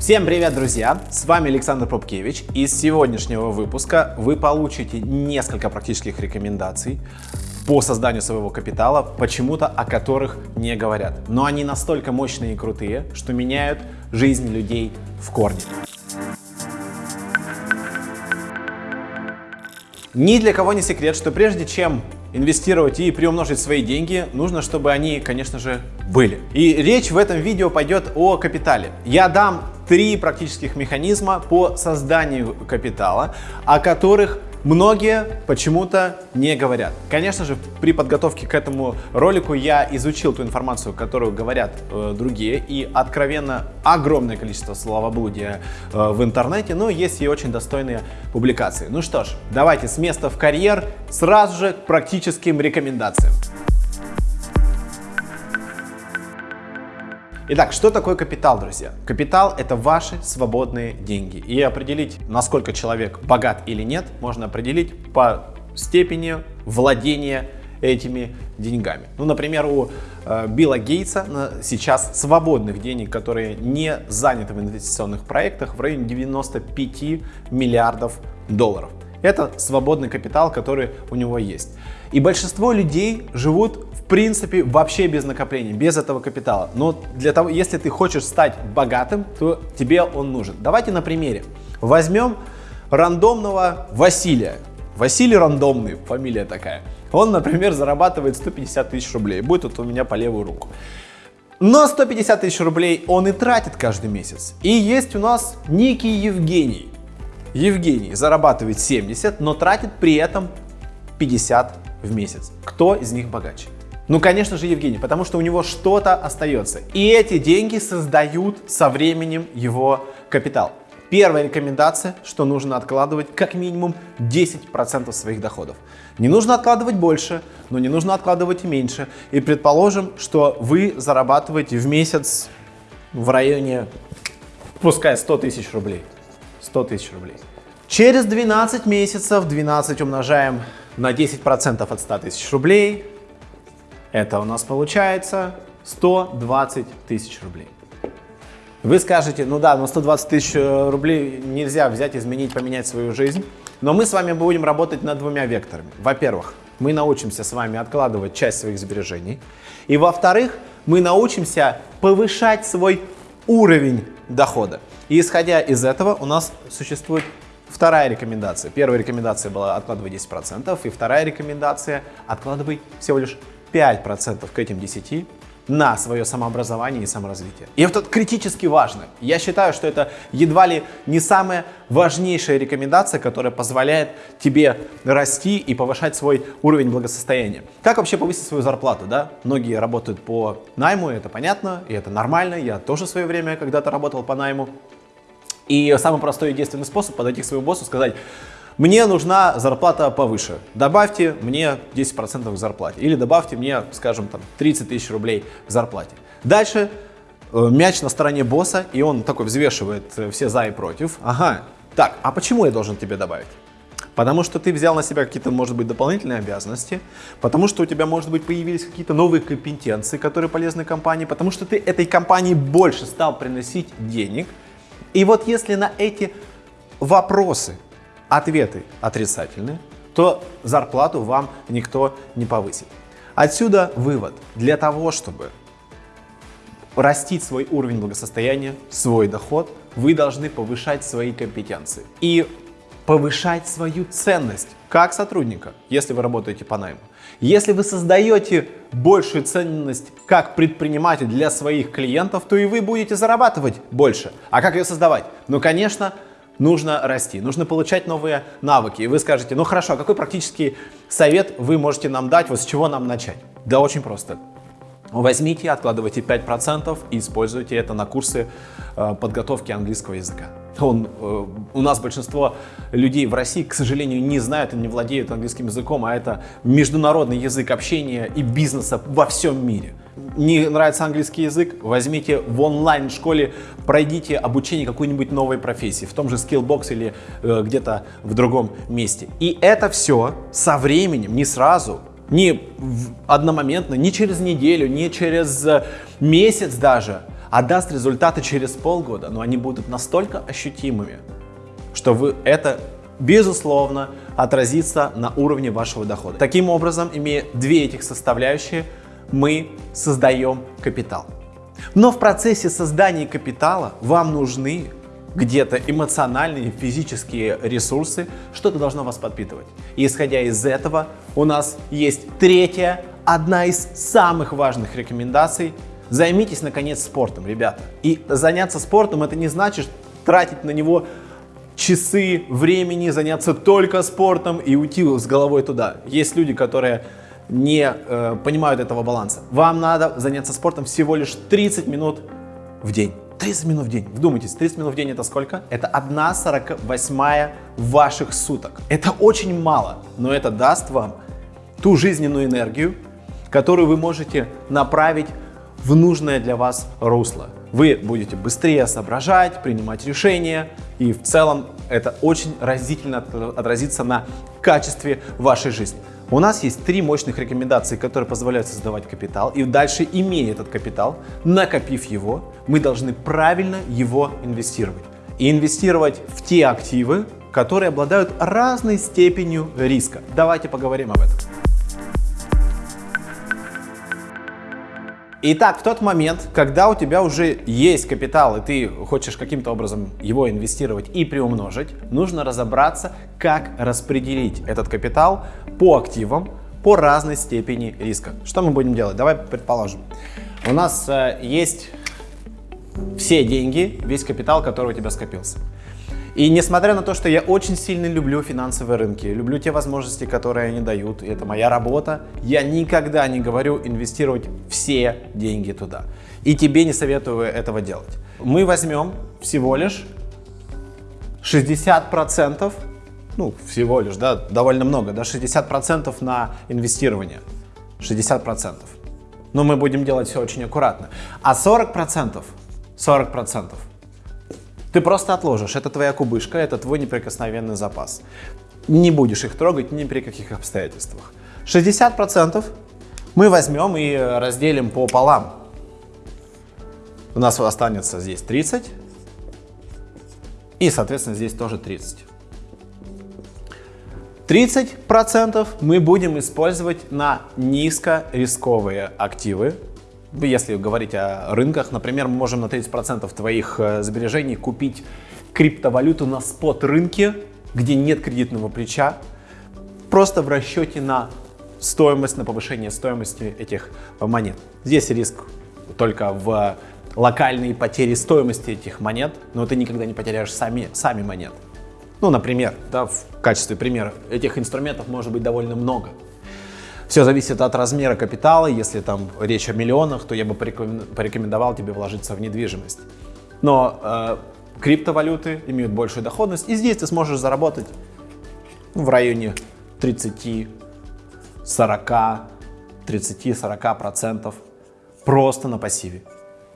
Всем привет, друзья! С вами Александр Попкевич. Из сегодняшнего выпуска вы получите несколько практических рекомендаций по созданию своего капитала, почему-то о которых не говорят. Но они настолько мощные и крутые, что меняют жизнь людей в корне. Ни для кого не секрет, что прежде чем инвестировать и приумножить свои деньги, нужно, чтобы они, конечно же, были. И речь в этом видео пойдет о капитале. Я дам три практических механизма по созданию капитала, о которых многие почему-то не говорят. Конечно же, при подготовке к этому ролику я изучил ту информацию, которую говорят э, другие, и откровенно огромное количество словоблудия э, в интернете, но есть и очень достойные публикации. Ну что ж, давайте с места в карьер сразу же к практическим рекомендациям. Итак, что такое капитал, друзья? Капитал – это ваши свободные деньги. И определить, насколько человек богат или нет, можно определить по степени владения этими деньгами. Ну, например, у э, Билла Гейтса сейчас свободных денег, которые не заняты в инвестиционных проектах, в районе 95 миллиардов долларов. Это свободный капитал, который у него есть. И большинство людей живут принципе, вообще без накопления, без этого капитала. Но для того, если ты хочешь стать богатым, то тебе он нужен. Давайте на примере. Возьмем рандомного Василия. Василий рандомный, фамилия такая. Он, например, зарабатывает 150 тысяч рублей. Будет вот у меня по левую руку. Но 150 тысяч рублей он и тратит каждый месяц. И есть у нас некий Евгений. Евгений зарабатывает 70, но тратит при этом 50 в месяц. Кто из них богаче? Ну, конечно же, Евгений, потому что у него что-то остается. И эти деньги создают со временем его капитал. Первая рекомендация, что нужно откладывать как минимум 10% своих доходов. Не нужно откладывать больше, но не нужно откладывать и меньше. И предположим, что вы зарабатываете в месяц в районе, пускай 100 тысяч рублей. 100 тысяч рублей. Через 12 месяцев 12 умножаем на 10% от 100 тысяч рублей это у нас получается 120 тысяч рублей. Вы скажете, ну да, но 120 тысяч э, рублей нельзя взять, изменить, поменять свою жизнь. Но мы с вами будем работать над двумя векторами. Во-первых, мы научимся с вами откладывать часть своих сбережений. И во-вторых, мы научимся повышать свой уровень дохода. И исходя из этого у нас существует вторая рекомендация. Первая рекомендация была откладывай 10%, и вторая рекомендация откладывай всего лишь 5% к этим 10 на свое самообразование и саморазвитие. И это критически важно. Я считаю, что это едва ли не самая важнейшая рекомендация, которая позволяет тебе расти и повышать свой уровень благосостояния. Как вообще повысить свою зарплату? Да? Многие работают по найму, это понятно, и это нормально. Я тоже в свое время когда-то работал по найму. И самый простой и действенный способ подойти к своему боссу сказать, мне нужна зарплата повыше, добавьте мне 10% к зарплате. Или добавьте мне, скажем, там 30 тысяч рублей к зарплате. Дальше э, мяч на стороне босса, и он такой взвешивает э, все за и против. Ага, так, а почему я должен тебе добавить? Потому что ты взял на себя какие-то, может быть, дополнительные обязанности, потому что у тебя, может быть, появились какие-то новые компетенции, которые полезны компании, потому что ты этой компании больше стал приносить денег. И вот если на эти вопросы ответы отрицательные, то зарплату вам никто не повысит. Отсюда вывод. Для того, чтобы растить свой уровень благосостояния, свой доход, вы должны повышать свои компетенции и повышать свою ценность как сотрудника, если вы работаете по найму. Если вы создаете большую ценность как предприниматель для своих клиентов, то и вы будете зарабатывать больше. А как ее создавать? Ну, конечно, нужно расти, нужно получать новые навыки. И вы скажете, ну хорошо, а какой практический совет вы можете нам дать, вот с чего нам начать? Да очень просто. Возьмите, откладывайте 5% и используйте это на курсы э, подготовки английского языка. Он, э, у нас большинство людей в России, к сожалению, не знают и не владеют английским языком, а это международный язык общения и бизнеса во всем мире. Не нравится английский язык? Возьмите в онлайн-школе, пройдите обучение какой-нибудь новой профессии, в том же Skillbox или э, где-то в другом месте. И это все со временем, не сразу, не одномоментно, не через неделю, не через э, месяц даже, а даст результаты через полгода, но они будут настолько ощутимыми, что вы это безусловно отразится на уровне вашего дохода. Таким образом, имея две этих составляющие, мы создаем капитал. Но в процессе создания капитала вам нужны где-то эмоциональные, физические ресурсы, что-то должно вас подпитывать. И исходя из этого, у нас есть третья, одна из самых важных рекомендаций. Займитесь, наконец, спортом, ребята. И заняться спортом это не значит тратить на него часы времени, заняться только спортом и уйти с головой туда. Есть люди, которые не э, понимают этого баланса. Вам надо заняться спортом всего лишь 30 минут в день. 30 минут в день. Вдумайтесь, 30 минут в день это сколько? Это 1 48 ваших суток. Это очень мало, но это даст вам ту жизненную энергию, которую вы можете направить в нужное для вас русло. Вы будете быстрее соображать, принимать решения, и в целом это очень разительно отразится на качестве вашей жизни. У нас есть три мощных рекомендации, которые позволяют создавать капитал. И дальше, имея этот капитал, накопив его, мы должны правильно его инвестировать. И инвестировать в те активы, которые обладают разной степенью риска. Давайте поговорим об этом. Итак, в тот момент, когда у тебя уже есть капитал, и ты хочешь каким-то образом его инвестировать и приумножить, нужно разобраться, как распределить этот капитал по активам по разной степени риска. Что мы будем делать? Давай предположим. У нас э, есть все деньги, весь капитал, который у тебя скопился. И несмотря на то, что я очень сильно люблю финансовые рынки, люблю те возможности, которые они дают, и это моя работа, я никогда не говорю инвестировать все деньги туда. И тебе не советую этого делать. Мы возьмем всего лишь 60%, ну всего лишь, да, довольно много, да, 60% на инвестирование. 60%. Но мы будем делать все очень аккуратно. А 40%, 40% ты просто отложишь. Это твоя кубышка, это твой неприкосновенный запас. Не будешь их трогать ни при каких обстоятельствах. 60% мы возьмем и разделим пополам. У нас останется здесь 30. И, соответственно, здесь тоже 30. 30% мы будем использовать на низкорисковые активы, если говорить о рынках, например, мы можем на 30% твоих э, сбережений купить криптовалюту на спот рынке, где нет кредитного плеча, просто в расчете на стоимость, на повышение стоимости этих монет. Здесь риск только в локальной потере стоимости этих монет, но ты никогда не потеряешь сами, сами монеты. Ну, например, да, в качестве примера, этих инструментов может быть довольно много. Все зависит от размера капитала. Если там речь о миллионах, то я бы порекомендовал тебе вложиться в недвижимость. Но э, криптовалюты имеют большую доходность, и здесь ты сможешь заработать в районе 30, 40, 30-40 процентов просто на пассиве,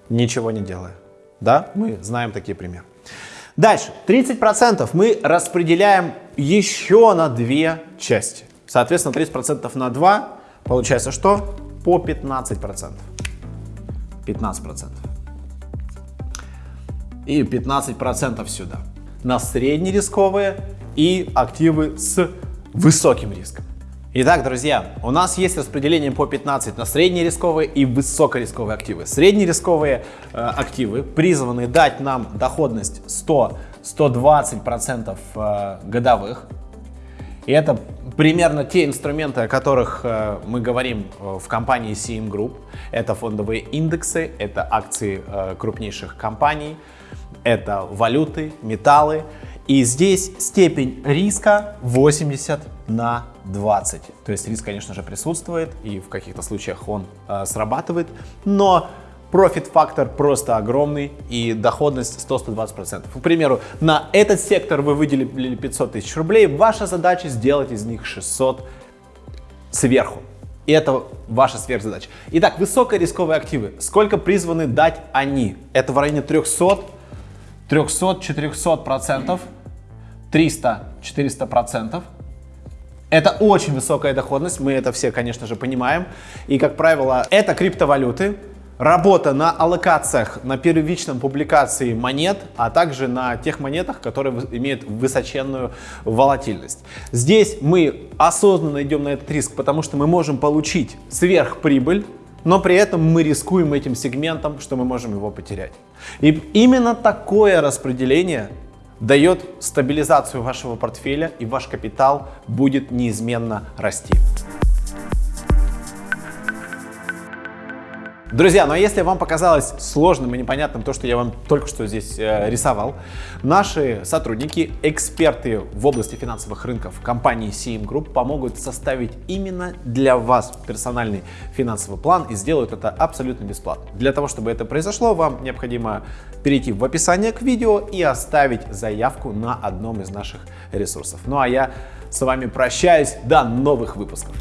ничего не делая. Да, мы знаем такие примеры. Дальше, 30 процентов мы распределяем еще на две части. Соответственно, 30% на 2 получается что? По 15%. 15%. И 15% сюда. На среднерисковые и активы с высоким риском. Итак, друзья, у нас есть распределение по 15 на среднерисковые и высокорисковые активы. Среднерисковые э, активы призваны дать нам доходность 100-120% э, годовых. И это примерно те инструменты, о которых э, мы говорим э, в компании CM Group. Это фондовые индексы, это акции э, крупнейших компаний, это валюты, металлы. И здесь степень риска 80 на 20. То есть риск, конечно же, присутствует, и в каких-то случаях он э, срабатывает, но профит-фактор просто огромный и доходность 100-120%. К примеру, на этот сектор вы выделили 500 тысяч рублей, ваша задача сделать из них 600 сверху. И это ваша сверхзадача. Итак, высокорисковые активы. Сколько призваны дать они? Это в районе 300, 300-400 процентов, 300-400 процентов. Это очень высокая доходность, мы это все, конечно же, понимаем. И, как правило, это криптовалюты, работа на аллокациях, на первичном публикации монет, а также на тех монетах, которые имеют высоченную волатильность. Здесь мы осознанно идем на этот риск, потому что мы можем получить сверхприбыль, но при этом мы рискуем этим сегментом, что мы можем его потерять. И именно такое распределение дает стабилизацию вашего портфеля и ваш капитал будет неизменно расти. Друзья, ну а если вам показалось сложным и непонятным то, что я вам только что здесь э, рисовал, наши сотрудники, эксперты в области финансовых рынков компании CM Group помогут составить именно для вас персональный финансовый план и сделают это абсолютно бесплатно. Для того, чтобы это произошло, вам необходимо перейти в описание к видео и оставить заявку на одном из наших ресурсов. Ну а я с вами прощаюсь. До новых выпусков.